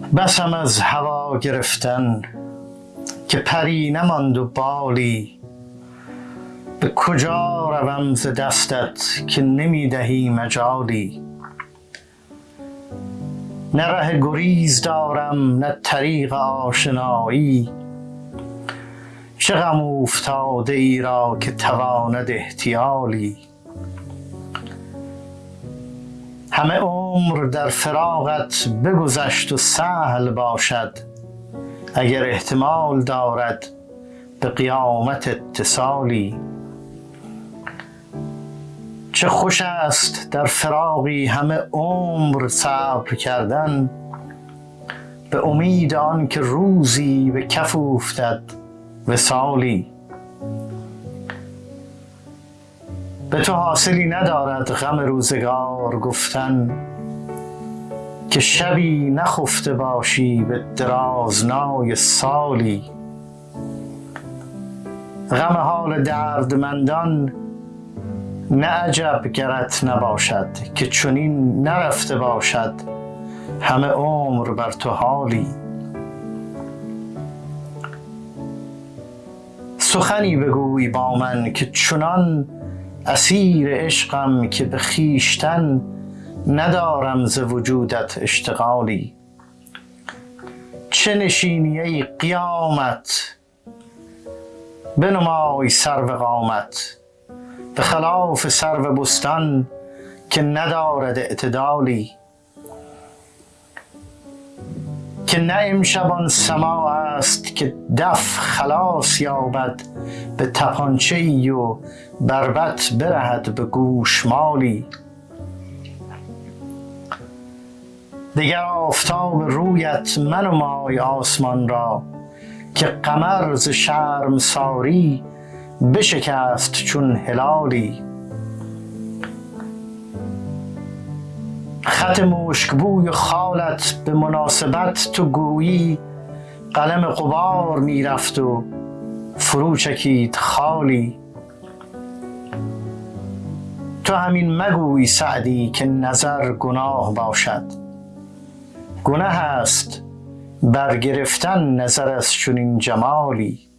بسم از هوا گرفتن که پری نماند و بالی. به کجا روم ز دستت که نمی دهی مجالی؟ نه ره گریز دارم نه طریق آشنایی. چه غم اوفتاده ای را که تواند احتیالی؟ همه عمر در فراقت بگذشت و سهل باشد. اگر احتمال دارد به قیامت اتصالی. چه خوش است در فراقی همه عمر صبر کردن. به امید آن که روزی به کف افتد وصالی. به تو حاصلی ندارد غم روزگار گفتن که شبی نخفته باشی به درازنای سالی. غم حال دردمندان نه عجب گرت نباشد که چنین نرفته باشد همه عمر بر تو حالی. سخنی بگوی با من که چنان اسیر عشقم که به خویشتن ندارم ز وجودت اشتغالی. چه نشینی ای قیامت؟ بنمای سرو قامت. به خلاف سرو بستان که ندارد اعتدالی. که نه امشبان سما است که دف خلاص یابد به تپانچه ای و بربت برهد به گوشمالی. دیگر آفتاب رویت منمای آسمان را که قمر ز شرم ساری بشکست چون هلالی. خط مشکبوی خالت به مناسبت تو گویی قلم قبار می‌رفت و فرو چکید خالی. تو همین مگوی سعدی که نظر گناه باشد. گناه است برگرفتن نظر از چنین جمالی.